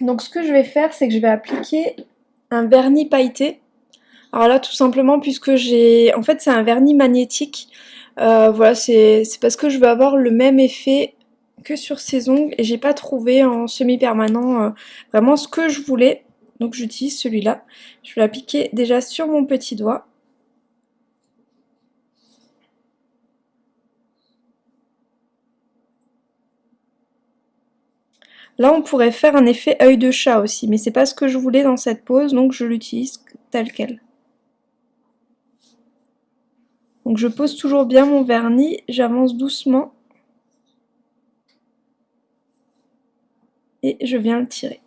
Donc ce que je vais faire, c'est que je vais appliquer un vernis pailleté. Alors là, tout simplement, puisque j'ai... En fait, c'est un vernis magnétique. Euh, voilà, c'est parce que je veux avoir le même effet que sur ces ongles. Et j'ai pas trouvé en semi-permanent euh, vraiment ce que je voulais. Donc j'utilise celui-là. Je vais l'appliquer déjà sur mon petit doigt. Là, on pourrait faire un effet œil de chat aussi, mais c'est pas ce que je voulais dans cette pose, donc je l'utilise tel quel. Donc je pose toujours bien mon vernis, j'avance doucement. Et je viens le tirer.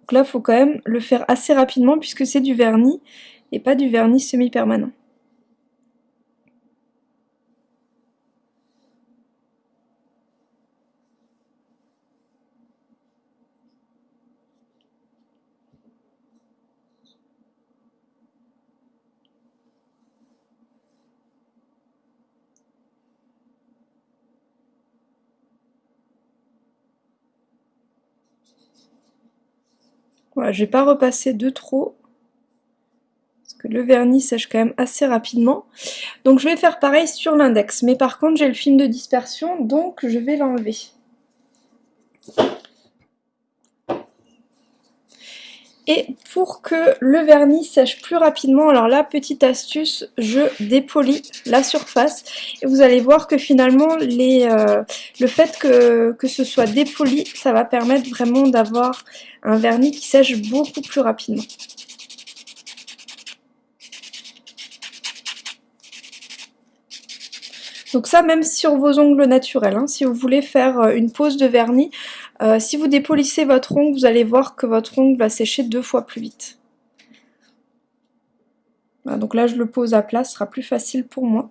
Donc là, il faut quand même le faire assez rapidement puisque c'est du vernis et pas du vernis semi-permanent. Voilà, je vais pas repasser de trop. Parce que le vernis sèche quand même assez rapidement. Donc je vais faire pareil sur l'index. Mais par contre j'ai le film de dispersion, donc je vais l'enlever. Et pour que le vernis sèche plus rapidement, alors là, petite astuce, je dépolis la surface. Et vous allez voir que finalement, euh, le fait que, que ce soit dépoli, ça va permettre vraiment d'avoir un vernis qui sèche beaucoup plus rapidement. Donc ça, même sur vos ongles naturels, hein, si vous voulez faire euh, une pose de vernis, euh, si vous dépolissez votre ongle, vous allez voir que votre ongle va sécher deux fois plus vite. donc là, je le pose à plat, ce sera plus facile pour moi.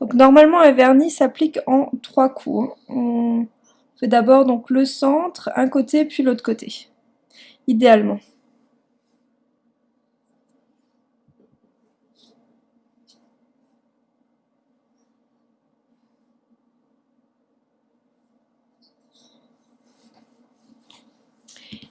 Donc normalement un vernis s'applique en trois coups. Hein. On fait d'abord donc le centre, un côté puis l'autre côté, idéalement.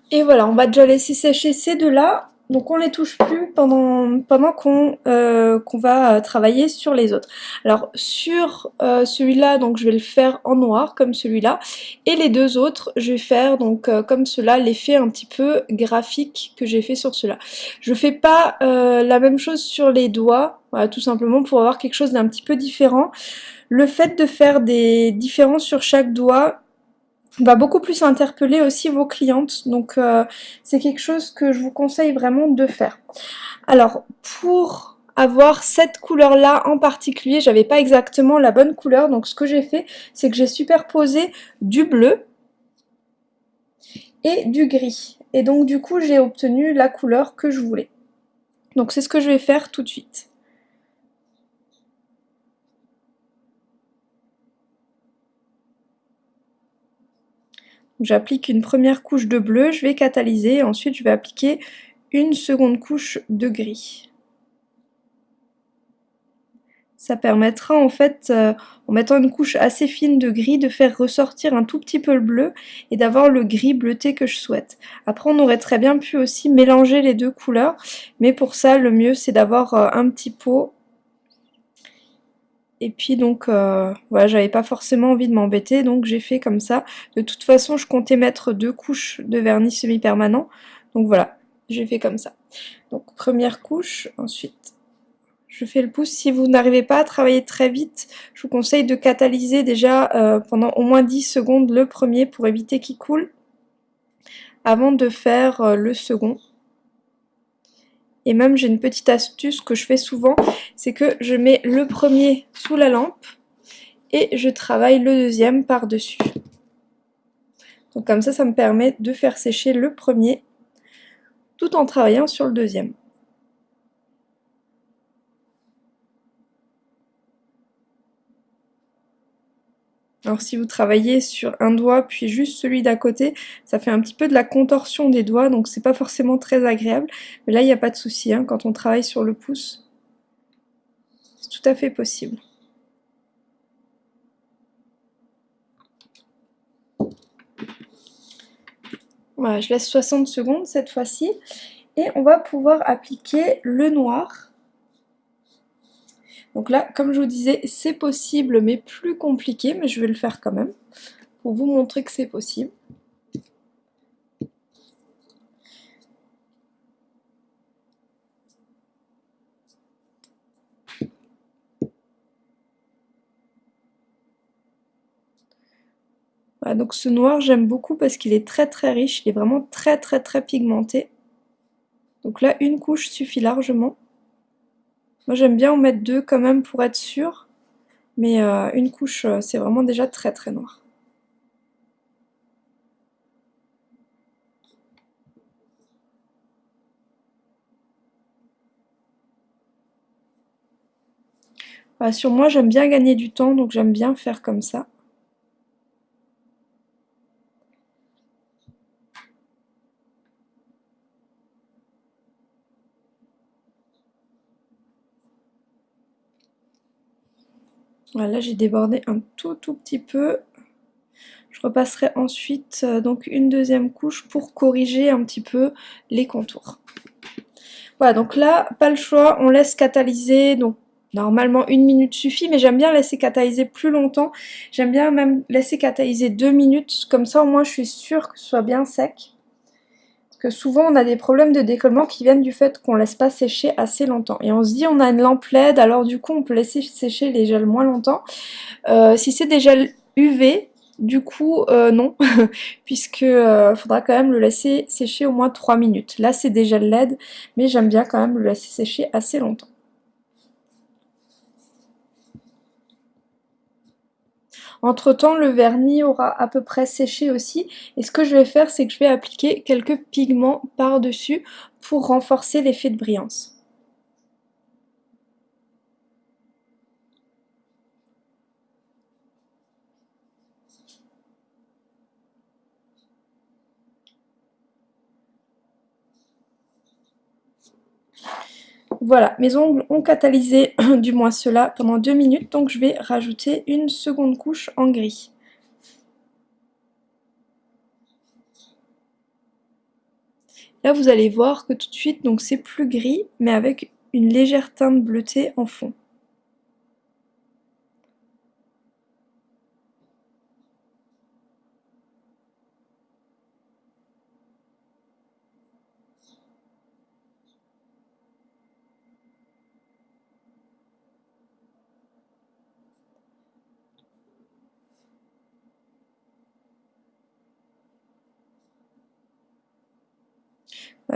Et voilà, on va déjà laisser sécher ces deux-là. Donc on les touche plus pendant, pendant qu'on euh, va euh, travailler sur les autres. Alors sur euh, celui-là, donc je vais le faire en noir comme celui-là. Et les deux autres, je vais faire donc comme cela l'effet un petit peu graphique que j'ai fait sur cela. Je fais pas la même chose sur les doigts, voilà, tout simplement pour avoir quelque chose d'un petit peu différent. Le fait de faire des différences sur chaque doigt, va beaucoup plus interpeller aussi vos clientes. Donc euh, c'est quelque chose que je vous conseille vraiment de faire. Alors pour avoir cette couleur là en particulier, j'avais pas exactement la bonne couleur. Donc ce que j'ai fait, c'est que j'ai superposé du bleu et du gris. Et donc du coup j'ai obtenu la couleur que je voulais. Donc c'est ce que je vais faire tout de suite. J'applique une première couche de bleu, je vais catalyser, ensuite je vais appliquer une seconde couche de gris. Ça permettra en fait, euh, en mettant une couche assez fine de gris, de faire ressortir un tout petit peu le bleu et d'avoir le gris bleuté que je souhaite. Après on aurait très bien pu aussi mélanger les deux couleurs, mais pour ça le mieux c'est d'avoir euh, un petit pot et puis donc, euh, voilà, j'avais pas forcément envie de m'embêter, donc j'ai fait comme ça. De toute façon, je comptais mettre deux couches de vernis semi-permanent. Donc voilà, j'ai fait comme ça. Donc première couche, ensuite je fais le pouce. Si vous n'arrivez pas à travailler très vite, je vous conseille de catalyser déjà euh, pendant au moins 10 secondes le premier pour éviter qu'il coule avant de faire euh, le second. Et même j'ai une petite astuce que je fais souvent, c'est que je mets le premier sous la lampe et je travaille le deuxième par-dessus. Donc comme ça, ça me permet de faire sécher le premier tout en travaillant sur le deuxième. Alors si vous travaillez sur un doigt puis juste celui d'à côté, ça fait un petit peu de la contorsion des doigts, donc c'est pas forcément très agréable. Mais là, il n'y a pas de souci, hein, quand on travaille sur le pouce, c'est tout à fait possible. Voilà, je laisse 60 secondes cette fois-ci. Et on va pouvoir appliquer le noir. Donc là, comme je vous disais, c'est possible, mais plus compliqué, mais je vais le faire quand même, pour vous montrer que c'est possible. donc ce noir j'aime beaucoup parce qu'il est très très riche, il est vraiment très très très pigmenté. Donc là une couche suffit largement. Moi j'aime bien en mettre deux quand même pour être sûr, mais euh, une couche euh, c'est vraiment déjà très très noir. sur moi j'aime bien gagner du temps donc j'aime bien faire comme ça. Voilà, j'ai débordé un tout tout petit peu. Je repasserai ensuite euh, donc une deuxième couche pour corriger un petit peu les contours. Voilà, donc là, pas le choix, on laisse catalyser, donc normalement une minute suffit, mais j'aime bien laisser catalyser plus longtemps. J'aime bien même laisser catalyser deux minutes, comme ça au moins je suis sûre que ce soit bien sec souvent on a des problèmes de décollement qui viennent du fait qu'on laisse pas sécher assez longtemps. Et on se dit on a une lampe LED, alors du coup on peut laisser sécher les gels moins longtemps. Euh, si c'est des gels UV, du coup euh, non, puisque euh, faudra quand même le laisser sécher au moins 3 minutes. Là c'est des gels LED, mais j'aime bien quand même le laisser sécher assez longtemps. Entre temps, le vernis aura à peu près séché aussi. Et ce que je vais faire, c'est que je vais appliquer quelques pigments par-dessus pour renforcer l'effet de brillance. Voilà, mes ongles ont catalysé, du moins cela, pendant deux minutes, donc je vais rajouter une seconde couche en gris. Là, vous allez voir que tout de suite, donc c'est plus gris, mais avec une légère teinte bleutée en fond.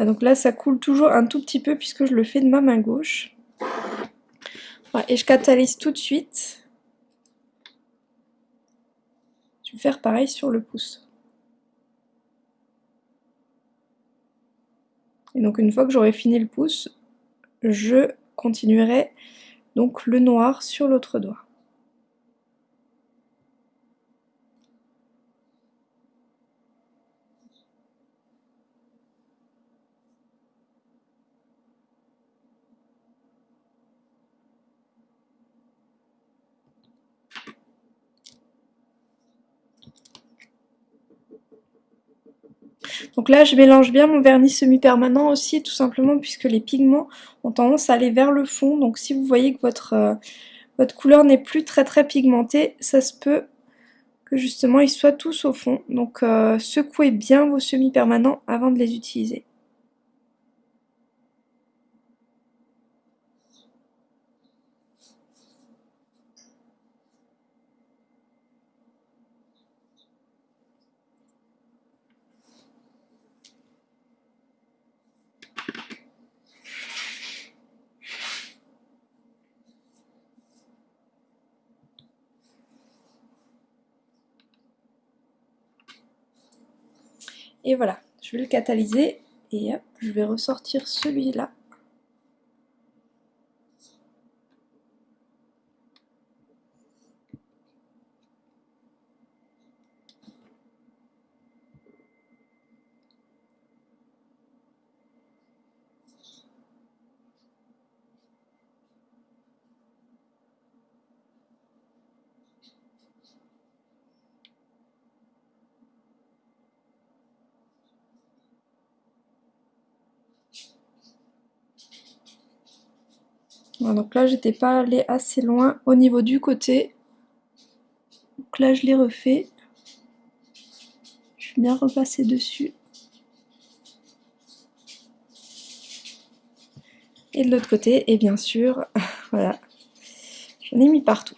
Donc là, ça coule toujours un tout petit peu puisque je le fais de ma main gauche. et je catalyse tout de suite. Je vais faire pareil sur le pouce. Et donc une fois que j'aurai fini le pouce, je continuerai donc le noir sur l'autre doigt. Donc là, je mélange bien mon vernis semi-permanent aussi, tout simplement puisque les pigments ont tendance à aller vers le fond. Donc si vous voyez que votre, euh, votre couleur n'est plus très très pigmentée, ça se peut que justement ils soient tous au fond. Donc euh, secouez bien vos semi-permanents avant de les utiliser. Et voilà, je vais le catalyser et hop, je vais ressortir celui-là. Donc là, j'étais pas allé assez loin au niveau du côté. Donc là, je l'ai refait. Je vais bien repasser dessus. Et de l'autre côté, et bien sûr, voilà, j'en ai mis partout.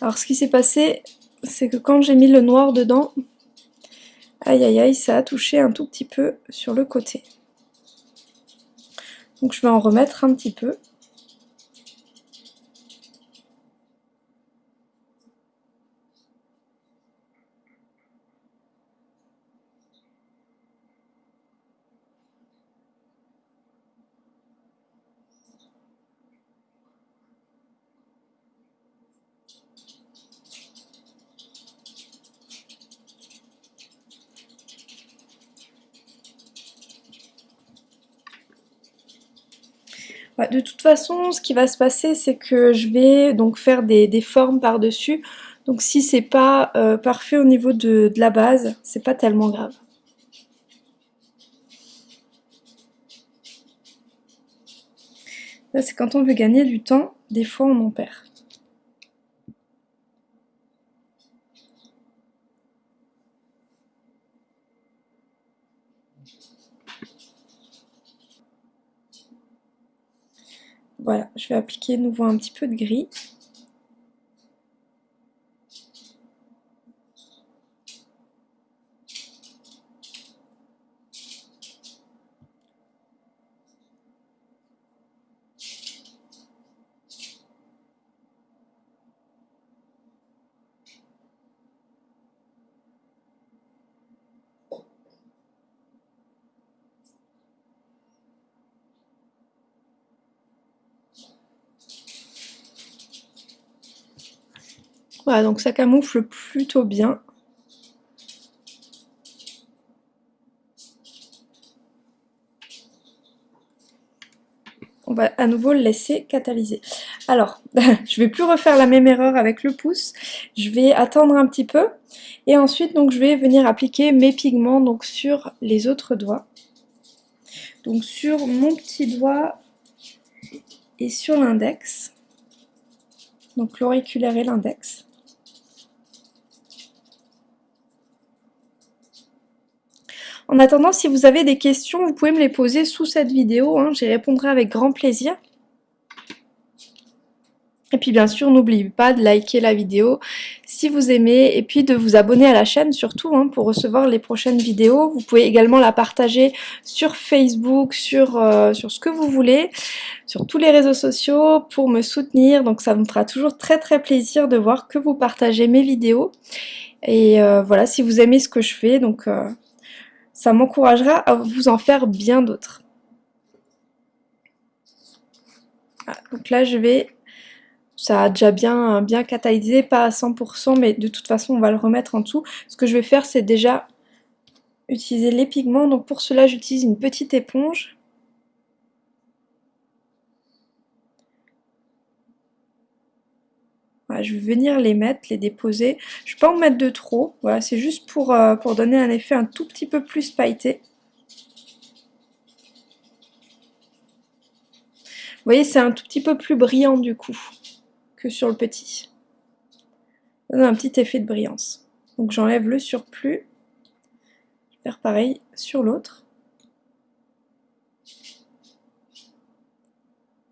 Alors ce qui s'est passé, c'est que quand j'ai mis le noir dedans, aïe aïe aïe, ça a touché un tout petit peu sur le côté. Donc je vais en remettre un petit peu. de toute façon, ce qui va se passer, c'est que je vais donc faire des, formes par-dessus. Donc si c'est pas euh, parfait au niveau de, de la base, c'est pas tellement grave. C'est quand on veut gagner du temps, des fois on en perd. Voilà, je vais appliquer de nouveau un petit peu de gris. Voilà, donc ça camoufle plutôt bien. On va à nouveau le laisser catalyser. Alors, je vais plus refaire la même erreur avec le pouce. Je vais attendre un petit peu. Et ensuite, donc, je vais venir appliquer mes pigments donc, sur les autres doigts. Donc sur mon petit doigt et sur l'index. Donc l'auriculaire et l'index. En attendant, si vous avez des questions, vous pouvez me les poser sous cette vidéo, hein, j'y répondrai avec grand plaisir. Et puis bien sûr, n'oubliez pas de liker la vidéo si vous aimez et puis de vous abonner à la chaîne surtout hein, pour recevoir les prochaines vidéos. Vous pouvez également la partager sur Facebook, sur, euh, sur ce que vous voulez, sur tous les réseaux sociaux pour me soutenir. Donc ça me fera toujours très très plaisir de voir que vous partagez mes vidéos. Et euh, voilà, si vous aimez ce que je fais, donc... Euh, ça m'encouragera à vous en faire bien d'autres. donc là je vais, ça a déjà bien, bien catalysé, pas à 100%, mais de toute façon on va le remettre en dessous. Ce que je vais faire c'est déjà utiliser les pigments, donc pour cela j'utilise une petite éponge je vais venir les mettre, les déposer. Je ne vais pas en mettre de trop. Voilà, c'est juste pour, euh, pour donner un effet un tout petit peu plus pailleté. Vous voyez, c'est un tout petit peu plus brillant du coup que sur le petit. Ça donne un petit effet de brillance. Donc j'enlève le surplus. Je vais faire pareil sur l'autre.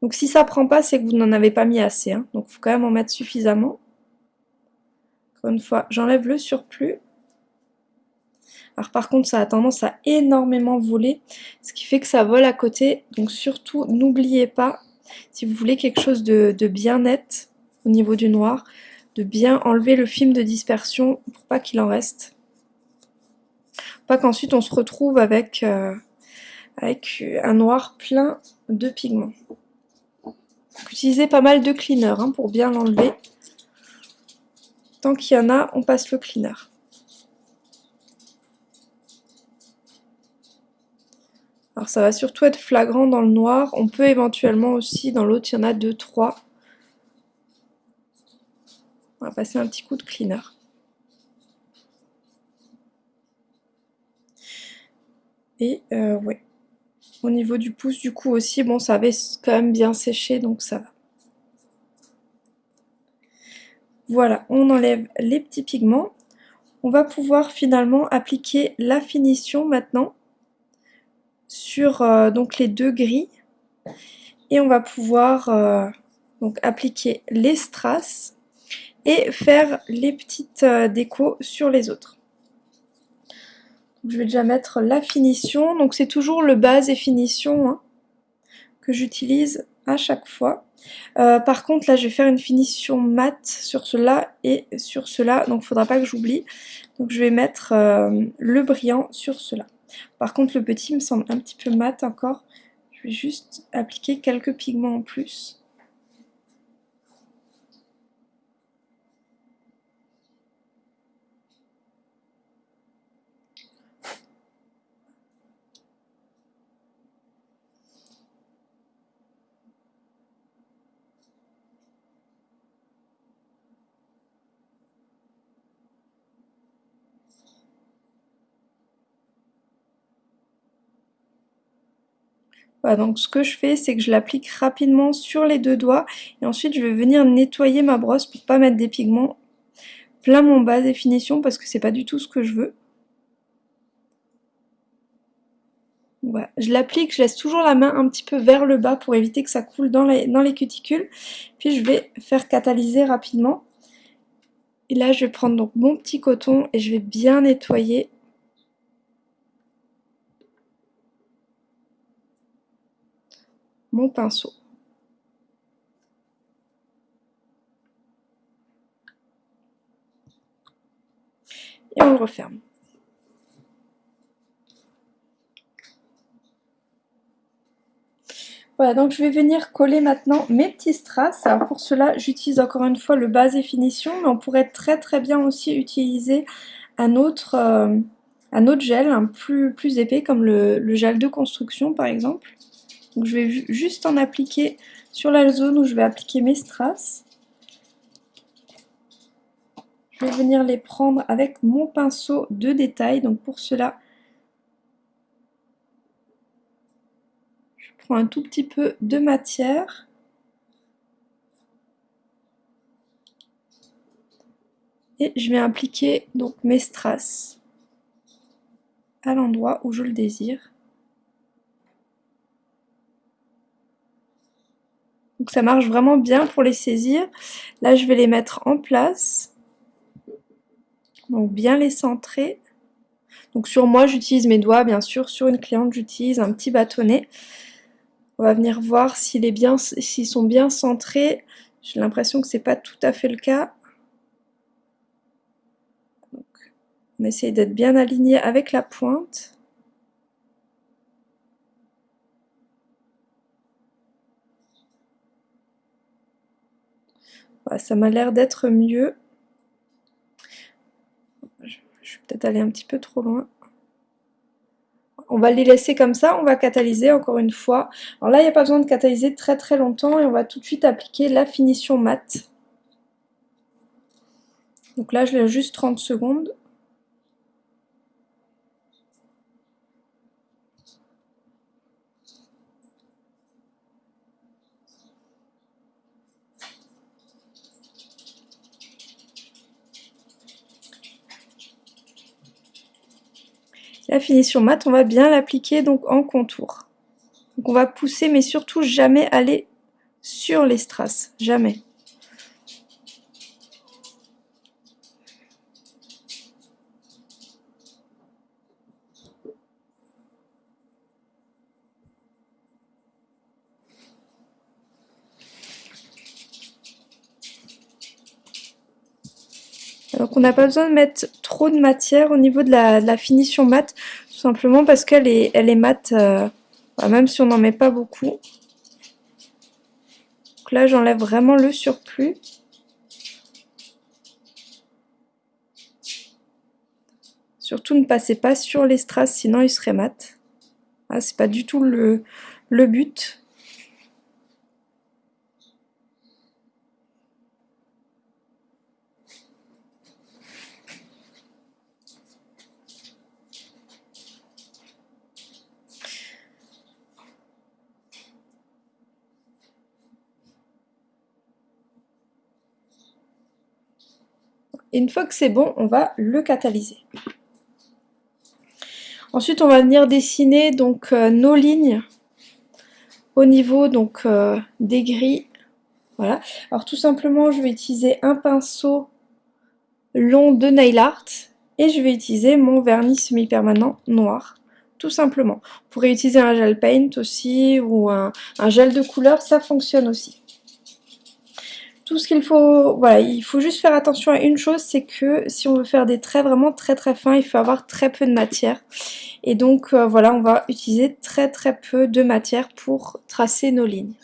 Donc si ça prend pas, c'est que vous n'en avez pas mis assez. Hein. Donc il faut quand même en mettre suffisamment. Encore une fois, j'enlève le surplus. Alors par contre, ça a tendance à énormément voler, ce qui fait que ça vole à côté. Donc surtout, n'oubliez pas, si vous voulez quelque chose de, bien net au niveau du noir, de bien enlever le film de dispersion pour pas qu'il en reste. Pas qu'ensuite on se retrouve avec, euh, avec un noir plein de pigments. Utilisez pas mal de cleaner hein, pour bien l'enlever. Tant qu'il y en a, on passe le cleaner. Alors ça va surtout être flagrant dans le noir. On peut éventuellement aussi, dans l'autre, il y en a deux, trois. On va passer un petit coup de cleaner. Et euh, ouais, au niveau du pouce du coup aussi, bon ça avait quand même bien séché donc ça va. Voilà, on enlève les petits pigments. On va pouvoir finalement appliquer la finition maintenant sur euh, donc les deux gris. Et on va pouvoir euh, donc appliquer les strass et faire les petites euh, décos sur les autres. Je vais déjà mettre la finition. Donc c'est toujours le base et finition hein, que j'utilise à chaque fois. Euh, par contre, là, je vais faire une finition mat sur cela et sur cela, donc faudra pas que j'oublie. Donc je vais mettre euh, le brillant sur cela. Par contre, le petit me semble un petit peu mat encore. Je vais juste appliquer quelques pigments en plus. Donc ce que je fais, c'est que je l'applique rapidement sur les deux doigts et ensuite je vais venir nettoyer ma brosse pour pas mettre des pigments plein mon bas définition parce que c'est pas du tout ce que je veux. Voilà. Je l'applique, je laisse toujours la main un petit peu vers le bas pour éviter que ça coule dans les, dans les cuticules. Puis je vais faire catalyser rapidement. Et là, je vais prendre donc mon petit coton et je vais bien nettoyer mon pinceau. Et on le referme. Voilà, donc je vais venir coller maintenant mes petits strass. Pour cela, j'utilise encore une fois le base et finition, mais on pourrait très très bien aussi utiliser un autre, euh, un autre gel, plus épais, comme le gel de construction par exemple. Je vais juste en appliquer sur la zone où je vais appliquer mes strass. Je vais venir les prendre avec mon pinceau de détail. Donc pour cela, je prends un tout petit peu de matière. Et je vais appliquer donc mes strass à l'endroit où je le désire. Donc ça marche vraiment bien pour les saisir. Là, je vais les mettre en place. Donc bien les centrer. Donc sur moi, j'utilise mes doigts, bien sûr. Sur une cliente, j'utilise un petit bâtonnet. On va venir voir s'ils sont bien centrés. J'ai l'impression que c'est pas tout à fait le cas. on essaye d'être bien aligné avec la pointe. Ça m'a l'air d'être mieux. Je, vais peut-être aller un petit peu trop loin. On va les laisser comme ça, on va catalyser encore une fois. Alors là, il n'y a pas besoin de catalyser très très longtemps et on va tout de suite appliquer la finition mat. Donc là, je laisse juste 30 secondes. La finition mat, on va bien l'appliquer donc en contour. On va pousser, mais surtout jamais aller sur les strass, jamais. N'a pas besoin de mettre trop de matière au niveau de la, finition mat, tout simplement parce qu'elle est, elle est mate, euh, bah, même si on n'en met pas beaucoup. Donc là j'enlève vraiment le surplus. Surtout ne passez pas sur les strass, sinon il serait mat. Ah, c'est pas du tout le but. Une fois que c'est bon, on va le catalyser. Ensuite, on va venir dessiner donc euh, nos lignes au niveau donc euh, des grilles. Voilà. Alors tout simplement, je vais utiliser un pinceau long de nail art et je vais utiliser mon vernis semi-permanent noir tout simplement. Vous pourrez utiliser un gel paint aussi ou un, gel de couleur, ça fonctionne aussi. Tout ce qu'il faut, voilà, il faut juste faire attention à une chose, c'est que si on veut faire des traits vraiment très très fins, il faut avoir très peu de matière. Et donc euh, voilà, on va utiliser très très peu de matière pour tracer nos lignes.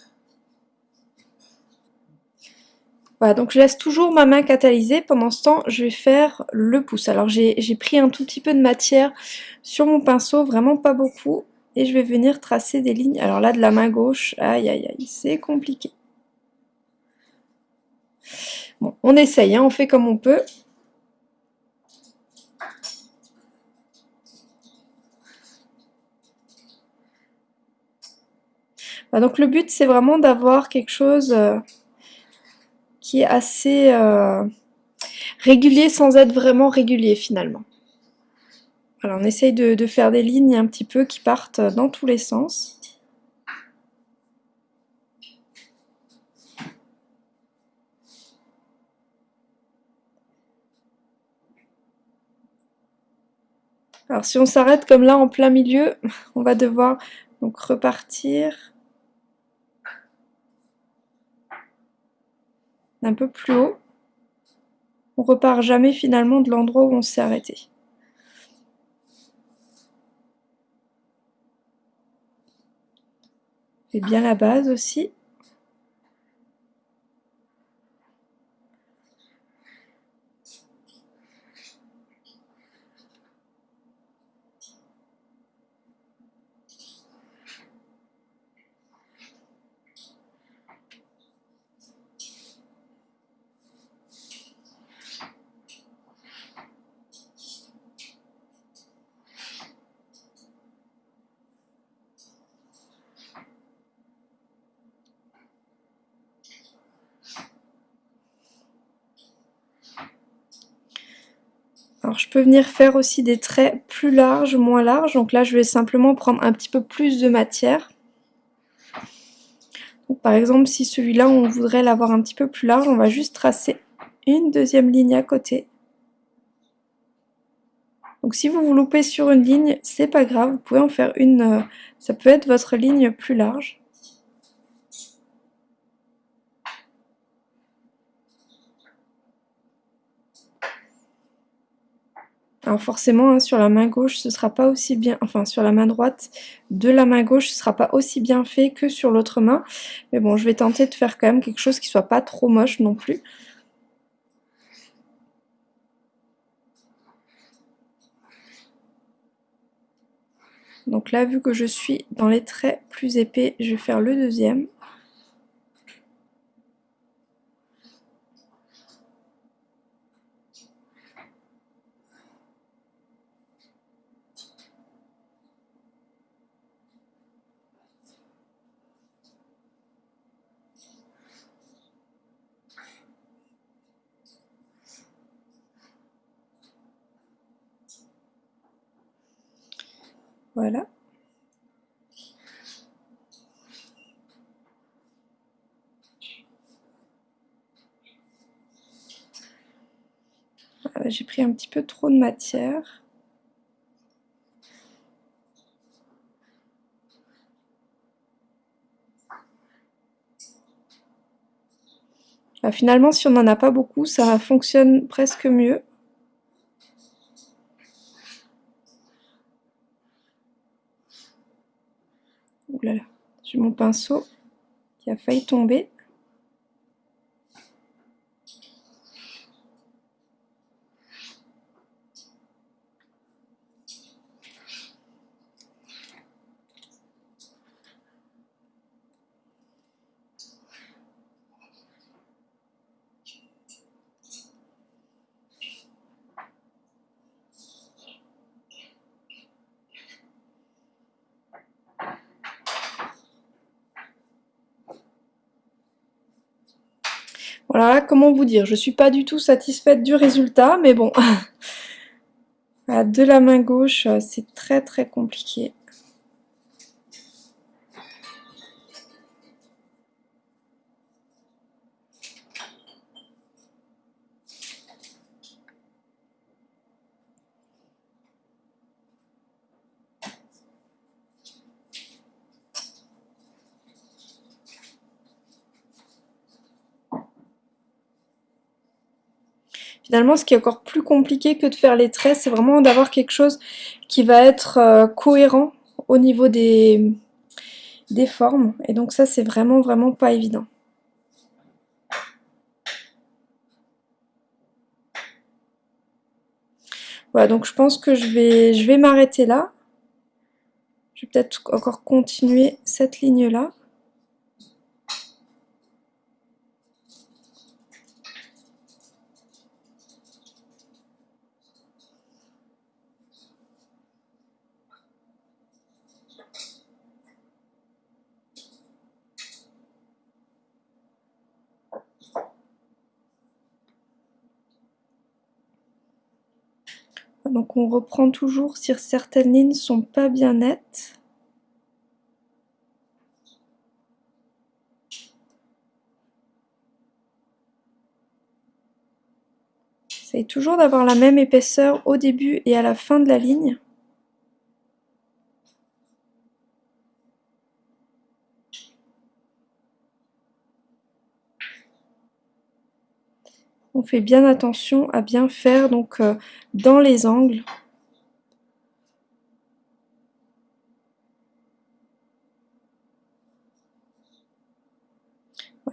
Voilà, donc je laisse toujours ma main catalysée. Pendant ce temps, je vais faire le pouce. Alors j'ai pris un tout petit peu de matière sur mon pinceau, vraiment pas beaucoup. Et je vais venir tracer des lignes. Alors là, de la main gauche, aïe aïe aïe, c'est compliqué. Bon, on essaye, hein, on fait comme on peut. donc le but, c'est vraiment d'avoir quelque chose... Euh, qui est assez euh, régulier sans être vraiment régulier finalement. On essaye de, faire des lignes un petit peu qui partent dans tous les sens. Alors si on s'arrête comme là en plein milieu, on va devoir repartir un peu plus haut. On repart jamais finalement de l'endroit où on s'est arrêté. Et bien la base aussi. Je peux venir faire aussi des traits plus larges, moins larges. Donc là je vais simplement prendre un petit peu plus de matière. par exemple si celui-là on voudrait l'avoir un petit peu plus large, on va juste tracer une deuxième ligne à côté. Donc si vous vous loupez sur une ligne, c'est pas grave, vous pouvez en faire une, euh, ça peut être votre ligne plus large. Alors forcément, hein, sur la main gauche, ce sera pas aussi bien, enfin sur la main droite de la main gauche, ce sera pas aussi bien fait que sur l'autre main. Mais bon, je vais tenter de faire quand même quelque chose qui soit pas trop moche non plus. Donc là, vu que je suis dans les traits plus épais, je vais faire le deuxième. Voilà. Ah, j'ai pris un petit peu trop de matière. Ah, finalement, si on n'en a pas beaucoup, ça fonctionne presque mieux. J'ai mon pinceau qui a failli tomber. Voilà, comment vous dire, je suis pas du tout satisfaite du résultat, mais bon. de la main gauche, c'est très très compliqué. Finalement, ce qui est encore plus compliqué que de faire les traits, c'est vraiment d'avoir quelque chose qui va être euh, cohérent au niveau des, des formes. Et donc ça, c'est vraiment, vraiment pas évident. Voilà, donc je pense que je vais, je vais m'arrêter là. Je vais peut-être encore continuer cette ligne-là. Donc on reprend toujours si certaines lignes sont pas bien nettes. Essayez toujours d'avoir la même épaisseur au début et à la fin de la ligne. On fait bien attention à bien faire donc euh, dans les angles.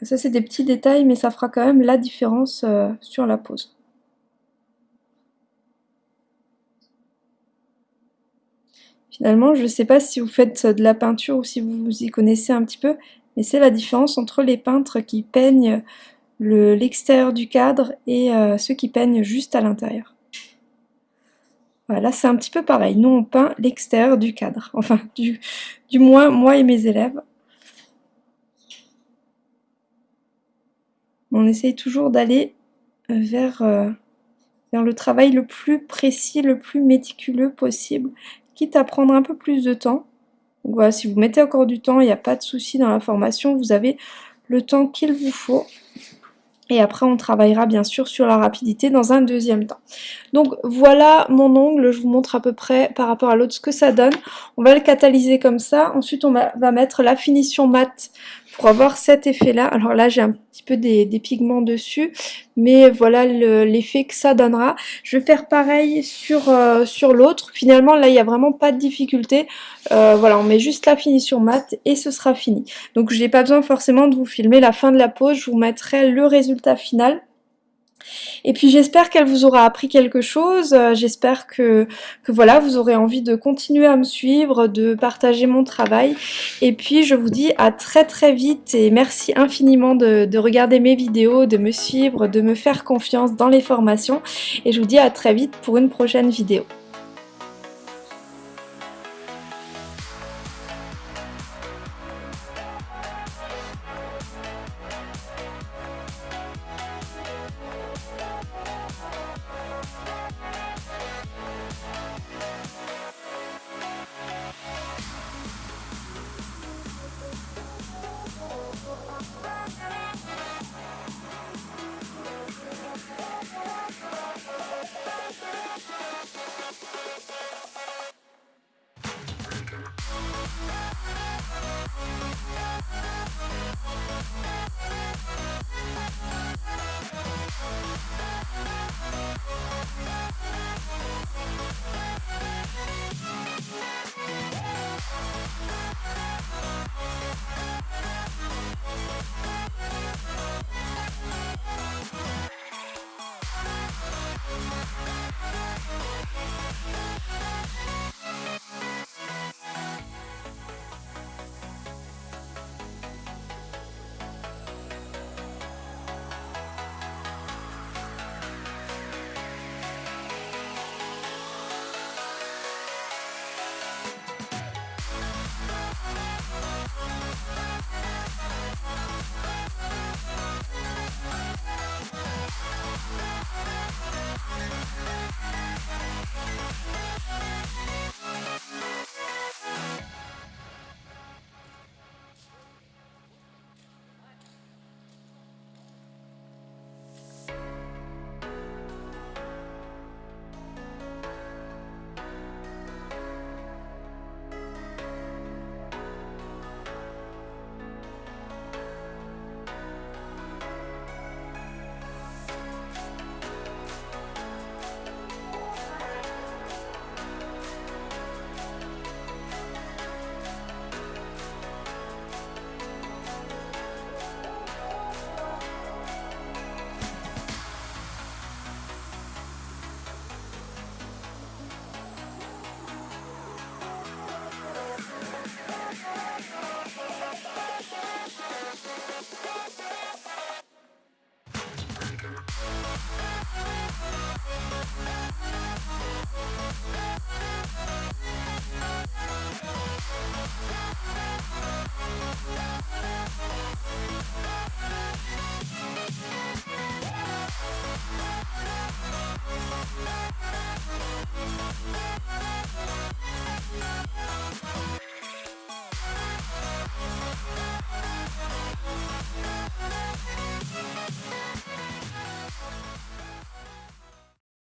ça c'est des petits détails mais ça fera quand même la différence euh, sur la pose. Finalement, je sais pas si vous faites de la peinture ou si vous y connaissez un petit peu, mais c'est la différence entre les peintres qui peignent l'extérieur du cadre et euh, ceux qui peignent juste à l'intérieur. Voilà, c'est un petit peu pareil. Nous, on peint l'extérieur du cadre. Enfin, du, moins, moi et mes élèves. On essaye toujours d'aller vers, euh, vers le travail le plus précis, le plus méticuleux possible, quitte à prendre un peu plus de temps. Donc voilà, si vous mettez encore du temps, il n'y a pas de souci dans la formation, vous avez le temps qu'il vous faut. Et après, on travaillera bien sûr sur la rapidité dans un deuxième temps. Donc voilà mon ongle, je vous montre à peu près par rapport à l'autre ce que ça donne. On va le catalyser comme ça. Ensuite, on va mettre la finition mat pour avoir cet effet-là. Alors là, j'ai un petit peu des, pigments dessus, mais voilà l'effet que ça donnera. Je vais faire pareil sur, euh, sur l'autre. Finalement, là, il n'y a vraiment pas de difficulté. Euh, voilà, on met juste la finition mat et ce sera fini. Donc, je n'ai pas besoin forcément de vous filmer la fin de la pose. Je vous mettrai le résultat final. Et puis j'espère qu'elle vous aura appris quelque chose, euh, j'espère que, voilà, vous aurez envie de continuer à me suivre, de partager mon travail. Et puis je vous dis à très très vite et merci infiniment de regarder mes vidéos, de me suivre, de me faire confiance dans les formations. Et je vous dis à très vite pour une prochaine vidéo. We'll be right back.